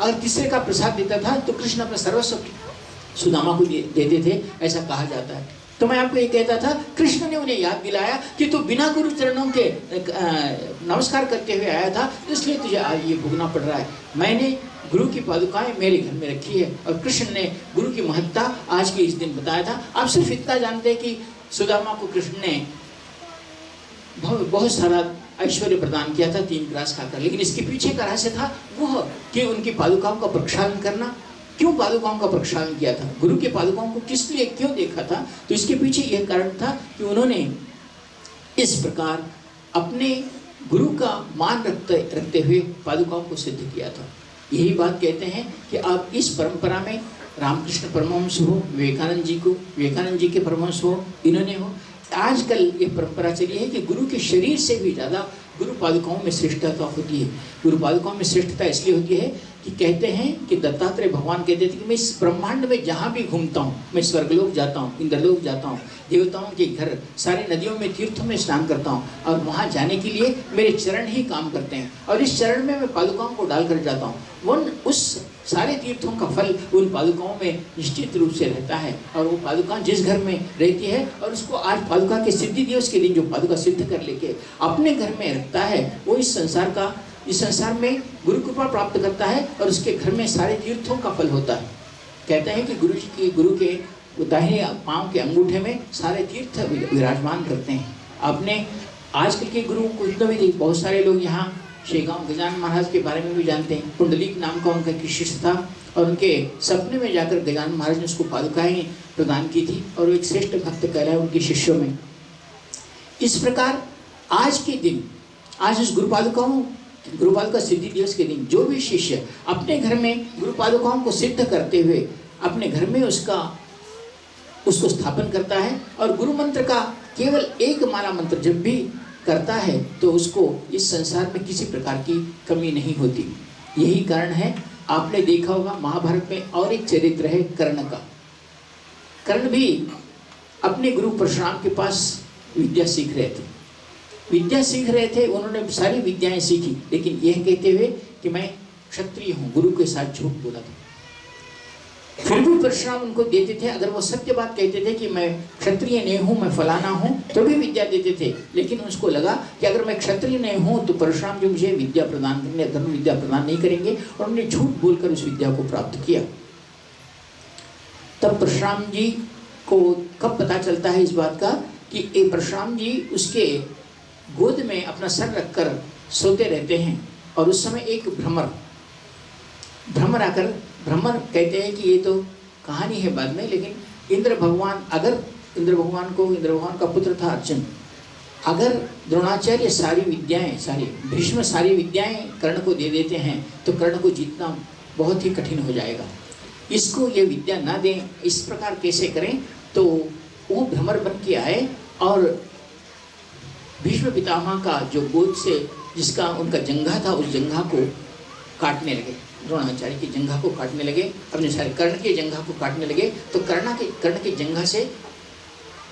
अगर तीसरे का प्रसाद देता था तो कृष्ण अपना सर्वस्व सुदामा को देते दे, थे ऐसा कहा जाता है। तो मैं आपको ये कहता था कृष्ण ने उन्हें याद दिलाया कि तू बिना गुरु चरणों के नमस्कार करते हुए आया था इसलिए तुझे आज ये भुगना पड़ रहा है। मैंने गुरु की पादुकाएँ मेरे घर में रखी है और कृष्ण ने गुरु की महत्ता आज के इस दिन बताया था। आप सिर्फ़ इतना जानते हैं कि सुदामा को कृष्ण ने बहुत सारा ऐश्वर्य प्रदान किया था, तीन ग्रास खाकर। लेकिन इसके पीछे का रहस्य था वह कि उनकी पादुकाओं का प्रक्षालन करना। क्यों पादुकाओं का प्रक्षालन किया था? गुरु के पादुकाओं को किस लिए क्यों देखा था? तो इसके पीछे यह कारण था कि उन्होंने इस प्रकार अपने गुरु का मान रखते रखते हुए पादुकाओं को सिद्ध किया था। यही बात कहते हैं कि आप इस परंपरा में रामकृष्ण परमहंस हो, विवेकानंद जी को, विवेकानंद जी के परमहंस हो, इन्होंने हो आजकल ये परंपरा चली है कि गुरु के शरीर से भी ज़्यादा गुरु पादुकाओं में श्रेष्ठता होती है। गुरु पादुकाओं में श्रेष्ठता इसलिए होती है कि कहते हैं कि दत्तात्रेय भगवान कहते थे कि मैं इस ब्रह्मांड में जहाँ भी घूमता हूँ, मैं स्वर्गलोक जाता हूँ, इंद्रलोक जाता हूँ, देवताओं के घर, सारे नदियों में तीर्थों में स्नान करता हूँ और वहाँ जाने के लिए मेरे चरण ही काम करते हैं। और इस चरण में मैं पादुकाओं को डालकर जाता हूँ। वन उस सारे तीर्थों का फल उन पादुकाओं में निश्चित रूप से रहता है। और वो पादुका जिस घर में रहती है और उसको आज पादुका के सिद्धि दिवस के दिन जो पादुका सिद्ध कर लेके अपने घर में रखता है, वो इस संसार का, इस संसार में गुरु कृपा प्राप्त करता है और उसके घर में सारे तीर्थों का फल होता है। कहते हैं कि गुरु जी के, गुरु के दाहिने पाँव के अंगूठे में सारे तीर्थ विराजमान करते हैं। अपने आजकल के गुरु को इतना भी बहुत सारे लोग यहाँ शेगांव गजान महाराज के बारे में भी जानते हैं। कुंडलीक नाम का उनका एक शिष्य था और उनके सपने में जाकर गजान महाराज ने उसको पादुकाएँ प्रदान की थी और वो एक श्रेष्ठ भक्त कह रहा है उनके शिष्यों में। इस प्रकार आज के दिन, आज उस गुरु पादुकाओं सिद्धि दिवस के दिन, जो भी शिष्य अपने घर में गुरु पादुकाओं को सिद्ध करते हुए अपने घर में उसका, उसको स्थापन करता है और गुरु मंत्र का केवल एक माला मंत्र जब भी करता है तो उसको इस संसार में किसी प्रकार की कमी नहीं होती। यही कारण है, आपने देखा होगा महाभारत में और एक चरित्र है कर्ण का कर्ण भी अपने गुरु परशुराम के पास विद्या सीख रहे थे। विद्या सीख रहे थे, उन्होंने सारी विद्याएँ सीखी, लेकिन यह कहते हुए कि मैं क्षत्रिय हूँ, गुरु के साथ झूठ बोला था। फिर भी परशुराम उनको देते थे। अगर वो सत्य बात कहते थे कि मैं क्षत्रिय नहीं हूँ, मैं फलाना हूँ तो भी विद्या देते थे। लेकिन उसको लगा कि अगर मैं क्षत्रिय नहीं हूँ तो परशुराम जो मुझे विद्या प्रदान करेंगे धर्म विद्या प्रदान नहीं करेंगे। और उन्होंने झूठ बोलकर उस विद्या को प्राप्त किया। तब परशुराम जी को कब पता चलता है इस बात का कि ए, परशुराम जी उसके गोद में अपना सर रखकर सोते रहते हैं। और उस समय एक भ्रमर भ्रमर आकर ब्राह्मण कहते हैं कि ये तो कहानी है बाद में, लेकिन इंद्र भगवान, अगर इंद्र भगवान को, इंद्र भगवान का पुत्र था अर्जुन, अगर द्रोणाचार्य सारी विद्याएँ, सारी भीष्म सारी विद्याएँ कर्ण को दे देते हैं तो कर्ण को जीतना बहुत ही कठिन हो जाएगा। इसको ये विद्या ना दें, इस प्रकार कैसे करें? तो वो भ्रमर बन के आए और भीष्म पितामह का जो गोद से, जिसका उनका जंगा था, उस जंगा को काटने लगे। द्रोणाचार्य की जंघा को काटने लगे अपने सारे कर्ण के जंघा को काटने लगे तो कर्णा के कर्ण के जंघा से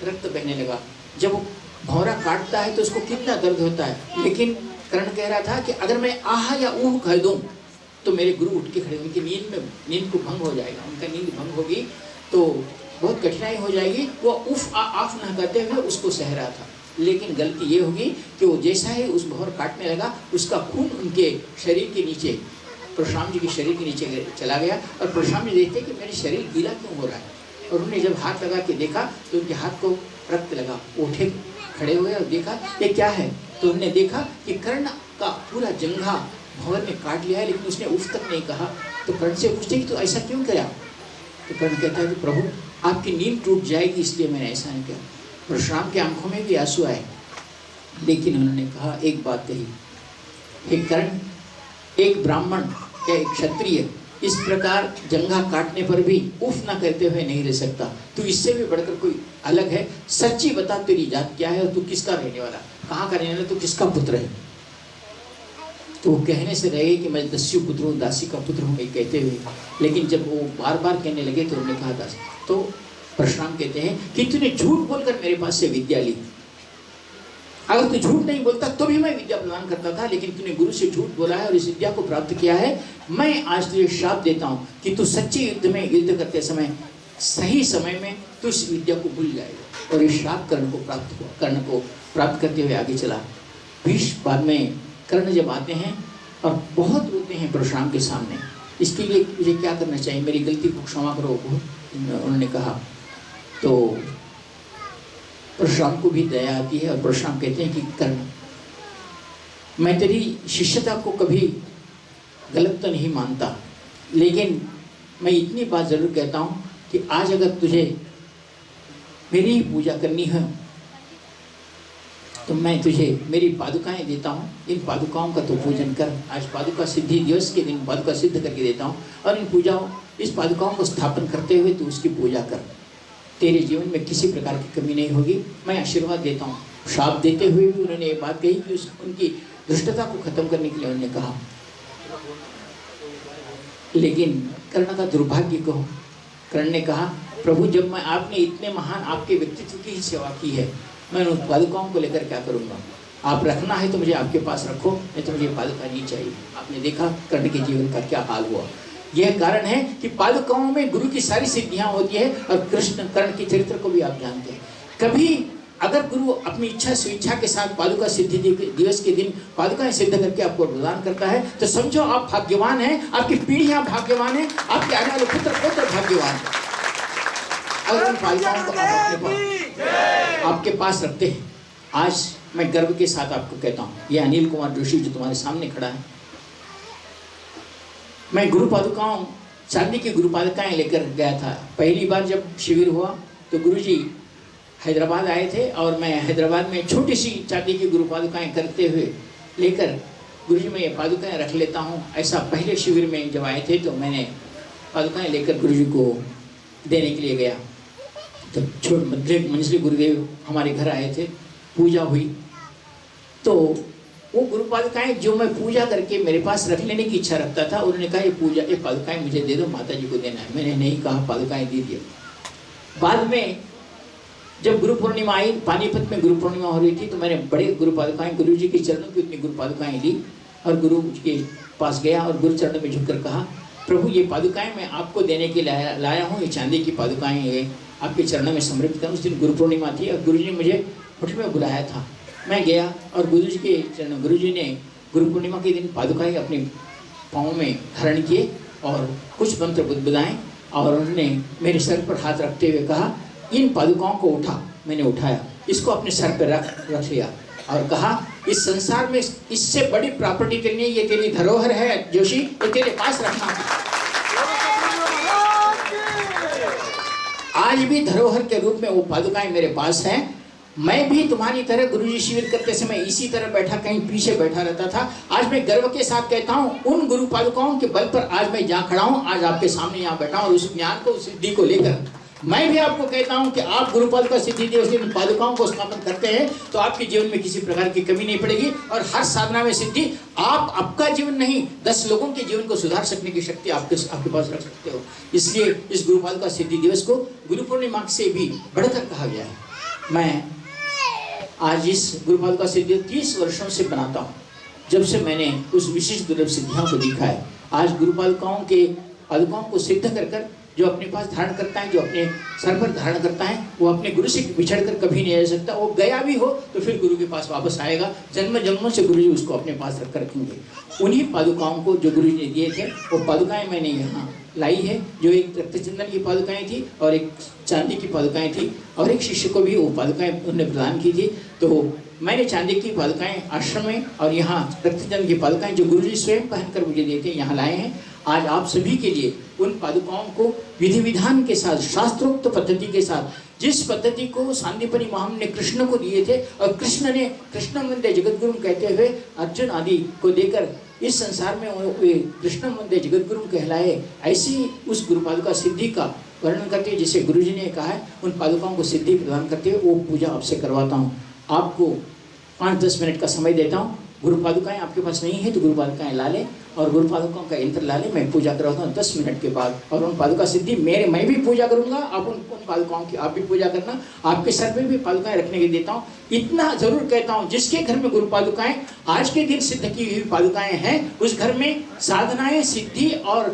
रक्त बहने लगा। जब वो भौरा काटता है तो उसको कितना दर्द होता है। लेकिन कर्ण कह रहा था कि अगर मैं आह या ऊह कह दूँ तो मेरे गुरु उठ के खड़े उनकी नींद में नींद को भंग हो जाएगा। उनका नींद भंग होगी तो बहुत कठिनाई हो जाएगी। वो उफ आ, आफ न करते हुए उसको सह रहा था। लेकिन गलती ये होगी कि वो जैसा ही उस भौर काटने लगा उसका खून उनके शरीर के नीचे परशुराम जी के शरीर के नीचे चला गया और परशुराम जी देखते कि मेरे शरीर गीला क्यों हो रहा है? और उन्होंने जब हाथ लगा के देखा तो उनके हाथ को रक्त लगा उठे खड़े हुए और देखा, ये क्या है? तो उन्होंने देखा कि कर्ण का पूरा जंघा भवन ने काट लिया है, लेकिन उसने उफ तक नहीं कहा। तो कर्ण से पूछते कि तो ऐसा क्यों किया तो कर्ण कहता है कि प्रभु, आपकी नींद टूट जाएगी, इसलिए मैंने ऐसा नहीं किया। परशुराम के आँखों में भी आँसू आए। लेकिन उन्होंने कहा, एक बात कही, हे कर्ण, एक ब्राह्मण या एक क्षत्रिय इस प्रकार जंगा काटने पर भी उफ ना करते हुए नहीं रह सकता। तू इससे भी बढ़कर कोई अलग है? सच्ची बता तेरी जात क्या है और तू किसका रहने वाला? कहाँ का रहने वाला? तू किसका पुत्र है? तो कहने से रहे कि मैं दस्यु पुत्र हूँ, दासी का पुत्र हूँ कहते हुए। लेकिन जब वो बार बार कहने लगे तो उन्होंने कहा, दास तो परशुराम कहते हैं कि तूने झूठ बोलकर मेरे पास से विद्या ली। अगर तू झूठ नहीं बोलता तो भी मैं विद्या प्रदान करता था, लेकिन तूने गुरु से झूठ बोला है और इस विद्या को प्राप्त किया है। मैं आज तुझे श्राप देता हूँ कि तू सच्चे युद्ध में युद्ध करते समय, सही समय में तू इस विद्या को भूल जाएगा और इस श्राप कर्ण को प्राप्त कर्ण को प्राप्त करते हुए आगे चला। भीष बाद में कर्ण जब आते हैं और बहुत रोते हैं परशुराम के सामने। इसके लिए मुझे क्या करना चाहिए? मेरी गलती को क्षमा करो उन्होंने कहा। तो परशुराम को भी दया आती है और परशुराम कहते हैं कि कर्ण मैं तेरी शिष्यता को कभी गलत तो नहीं मानता, लेकिन मैं इतनी बात ज़रूर कहता हूँ कि आज अगर तुझे मेरी ही पूजा करनी है तो मैं तुझे मेरी पादुकाएँ देता हूँ। इन पादुकाओं का तो पूजन कर। आज पादुका सिद्धि दिवस के दिन पादुका सिद्ध करके देता हूँ और इन पूजाओं, इस पादुकाओं को स्थापन करते हुए तू उसकी पूजा कर। तेरे जीवन में किसी प्रकार की कमी नहीं होगी। मैं आशीर्वाद देता हूँ। श्राप देते हुए भी उन्होंने ये बात कही कि उस, उनकी दुष्टता को खत्म करने के लिए उन्होंने कहा। लेकिन कर्ण का दुर्भाग्य कहो। कर्ण ने कहा, प्रभु, जब मैं, आपने इतने महान आपके व्यक्तित्व की ही सेवा की है, मैं उन पादुकाओं को लेकर क्या करूँगा? आप रखना है तो मुझे आपके पास रखो, नहीं तो मुझे पादुका नहीं चाहिए। आपने देखा कर्ण के जीवन का क्या हाल हुआ। यह कारण है कि पादुकाओं में गुरु की सारी सिद्धियाँ होती है और कृष्ण कर्ण के चरित्र को भी आप जानते हैं। कभी अगर गुरु अपनी इच्छा स्वेच्छा के साथ पादुका सिद्धि दिवस के दिन पादुकाएँ सिद्ध करके आपको प्रदान करता है तो समझो आप भाग्यवान हैं, आपकी पीढ़ियाँ भाग्यवान हैं, आपके आने वाले पुत्र पुत्र भाग्यवान है। अगर उन पादुकाओं को आपके पास रखते हैं, आज मैं गर्व के साथ आपको कहता हूँ, ये अनिल कुमार जोशी जो तुम्हारे सामने खड़ा है मैं गुरु पादुकाओं चांदी की गुरु पादुकाएँ लेकर गया था। पहली बार जब शिविर हुआ तो गुरु जी हैदराबाद आए थे और मैं हैदराबाद में छोटी सी चांदी की गुरु पादुकाएँ करते हुए लेकर गुरु जी मैं ये पादुकाएँ रख लेता हूँ। ऐसा पहले शिविर में जब आए थे तो मैंने पादुकाएँ लेकर गुरु जी को देने के लिए गया। तो छोट मंजली गुरुदेव हमारे घर आए थे। पूजा हुई। तो वो गुरु पादुकाएँ जो मैं पूजा करके मेरे पास रख लेने की इच्छा रखता था, उन्होंने कहा, ये पूजा, ये पादुकाएँ मुझे दे दो माता जी को देना है। मैंने नहीं कहा, पादुकाएँ दे दिया। बाद में जब गुरु पूर्णिमा आई, पानीपत में गुरु पूर्णिमा हो रही थी तो मैंने बड़े गुरु पादुकाएँ गुरु जी के चरणों की उतनी गुरु पादुकाएँ ली और गुरु के पास गया और गुरु चरण में झुककर कहा, प्रभु, ये पादुकाएँ मैं आपको देने के लाया लाया हूँ, ये चांदी की पादुकाएँ ये आपके चरणों में समर्पित उस दिन गुरु पूर्णिमा थी और गुरु जी ने मुझे मुठ में बुलाया था। मैं गया और गुरु जी के चरण गुरु जी ने गुरु पूर्णिमा के दिन पादुकाएँ अपने पाँव में धारण किए और कुछ मंत्र बुदबुदाएँ और उन्होंने मेरे सर पर हाथ रखते हुए कहा, इन पादुकाओं को उठा। मैंने उठाया, इसको अपने सर पर रख रख लिया और कहा, इस संसार में इससे बड़ी प्रॉपर्टी तेरी ये तेरी धरोहर है, जोशी, ये तेरे पास रखना। आज भी धरोहर के रूप में वो पादुकाएँ मेरे पास हैं। मैं भी तुम्हारी तरह गुरुजी शिविर करते समय इसी तरह बैठा, कहीं पीछे बैठा रहता था। आज मैं गर्व के साथ कहता हूँ, उन गुरु पादुकाओं के बल पर आज मैं जहाँ खड़ा हूँ, आज आपके सामने यहाँ बैठा हूँ उस ज्ञान को, उस सिद्धि को लेकर। मैं भी आपको कहता हूँ कि आप गुरुपाद का सिद्धि दिवस दिन पादुकाओं को स्थापन करते हैं तो आपके जीवन में किसी प्रकार की कमी नहीं पड़ेगी और हर साधना में सिद्धि, आप, आपका जीवन नहीं, दस लोगों के जीवन को सुधार सकने की शक्ति आपके आपके पास रख सकते हो। इसलिए इस गुरुपाद का सिद्धि दिवस को गुरु पूर्णिमा से भी बढ़कर कहा गया है। मैं आज इस गुरुपाद का सिद्धि तीस वर्षों से बनाता हूँ। जब से मैंने उस विशिष्ट दुर्लभ सिद्धियों को देखा है, आज गुरुपालकाओं के पादुकाओं को सिद्ध कर कर जो अपने पास धारण करता है, जो अपने सर पर धारण करता है, वो अपने गुरु से बिछड़ कर कभी नहीं रह सकता। वो गया भी हो तो फिर गुरु के पास वापस आएगा। जन्म जन्मों से गुरु जी उसको अपने पास रख कर रखेंगे। उन्हीं पादुकाओं को जो गुरु जी ने दिए थे, वो पादुकाएँ मैंने यहाँ लाई है, जो एक रक्तचंदन की पादुकाएँ थी और एक चांदी की पादुकाएँ थी और एक शिष्य को भी वो पादुकाएँ उन्होंने प्रदान की थी तो मैंने चांदी की पादुकाएँ आश्रम में और यहाँ रक्तचंद की पादुकाएँ जो गुरु जी स्वयं पहनकर मुझे देते हैं, यहाँ लाए हैं। आज आप सभी के लिए उन पादुकाओं को विधि विधान के साथ, शास्त्रोक्त पद्धति के साथ, जिस पद्धति को सांदीपनी महाम ने कृष्ण को दिए थे और कृष्ण ने, कृष्ण मंदिर जगत गुरु कहते हुए अर्जुन आदि को देकर इस संसार में कृष्ण मंदिर जगत गुरु कहलाए, ऐसी उस गुरु पादुका सिद्धि का वर्णन करते हुए जिसे गुरु जी ने कहा है, उन पादुकाओं को सिद्धि प्रदान करते हुए वो पूजा आपसे करवाता हूँ। आपको पाँच दस मिनट का समय देता हूँ। गुरु पादुकाएँ आपके पास नहीं है तो गुरु पादुकाएँ ला लें और गुरु पादुकाओं का यंत्र ला ले। मैं पूजा करवाता हूँ दस मिनट के बाद और उन पादुका सिद्धि, मेरे, मैं भी पूजा करूँगा। आप उन उन पादुकाओं की आप भी पूजा करना। आपके सर में भी पादुकाएँ रखने के देता हूँ। इतना ज़रूर कहता हूँ, जिसके घर में गुरु पादुकाएँ, आज के दिन सिद्ध की हुई पादुकाएँ हैं, उस घर में साधनाएँ, सिद्धि और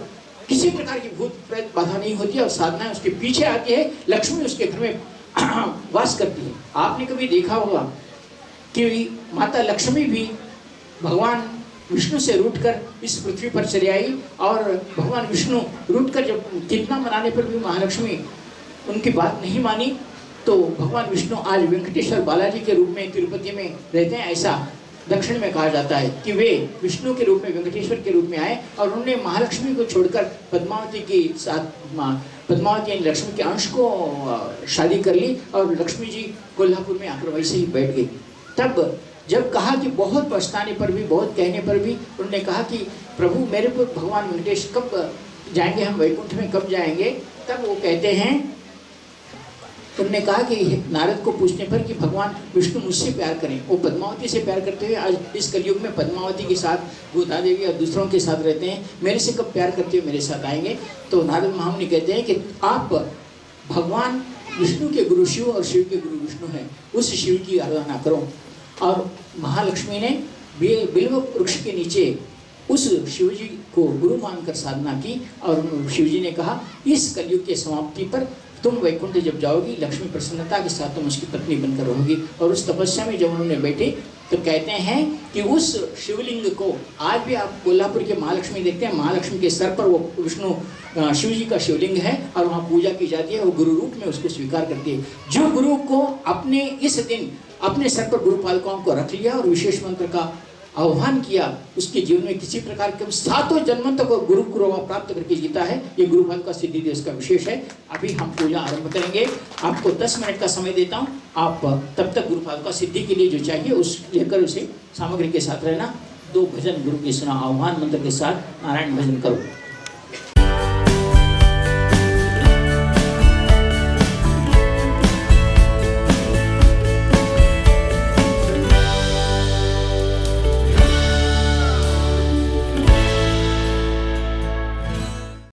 किसी प्रकार की भूत प्रेत बाधा नहीं होती और साधनाएँ उसके पीछे आती है। लक्ष्मी उसके घर में वास करती है। आपने कभी देखा होगा कि माता लक्ष्मी भी भगवान विष्णु से रूट कर इस पृथ्वी पर चले आई और भगवान विष्णु रूट कर जब कितना मनाने पर भी महालक्ष्मी उनकी बात नहीं मानी तो भगवान विष्णु आज वेंकटेश्वर बालाजी के रूप में तिरुपति में रहते हैं, ऐसा दक्षिण में कहा जाता है कि वे विष्णु के रूप में वेंकटेश्वर के रूप में आए और उन्होंने महालक्ष्मी को छोड़कर पद्मावती के साथ पद्मावती यानी लक्ष्मी के अंश को शादी कर ली और लक्ष्मी जी कोल्हापुर में आकर वैसे ही बैठ गई। तब जब कहा कि बहुत पछताने पर भी, बहुत कहने पर भी, उन्होंने कहा कि प्रभु, मेरे को भगवान वेंकटेश कब जाएँगे, हम वैकुंठ में कब जाएँगे? तब वो कहते हैं उन्होंने कहा कि नारद को पूछने पर कि भगवान विष्णु मुझसे प्यार करें। वो पद्मावती से प्यार करते हुए आज इस कलयुग में पद्मावती के साथ गोदा देवी और दूसरों के साथ रहते हैं। मेरे से कब प्यार करते हुए मेरे साथ आएँगे? तो नारद महामुनि कहते हैं कि आप भगवान विष्णु के गुरु शिव और शिव के गुरु विष्णु हैं। उस शिव की आराधना करो। और महालक्ष्मी ने बिल्व वृक्ष के नीचे उस शिवजी को गुरु मानकर साधना की और शिवजी ने कहा, इस कलयुग के समाप्ति पर तुम वैकुंठ जब जाओगी, लक्ष्मी प्रसन्नता के साथ तुम उसकी पत्नी बनकर रहोगी और उस तपस्या में जब उन्होंने बैठे तो कहते हैं कि उस शिवलिंग को आज भी आप कोल्हापुर के महालक्ष्मी देखते हैं। महालक्ष्मी के सर पर वो विष्णु शिव जी का शिवलिंग है और वहाँ पूजा की जाती है। वो गुरु रूप में उसको स्वीकार करती है। जो गुरु को अपने इस दिन अपने सर पर गुरु पालकों को रख लिया और विशेष मंत्र का आह्वान किया, उसके जीवन में किसी प्रकार के सातों जन्म तक गुरु गुरु प्राप्त करके जीता है। ये गुरुफल का सिद्धि दिवस का विशेष है। अभी हम पूजा आरंभ करेंगे। आपको 10 मिनट का समय देता हूँ। आप तब तक गुरु गुरुफल का सिद्धि के लिए जो चाहिए, उस लेकर उसे सामग्री के साथ रहना। दो भजन गुरु की सुना, आह्वान मंत्र के साथ नारायण भजन करो।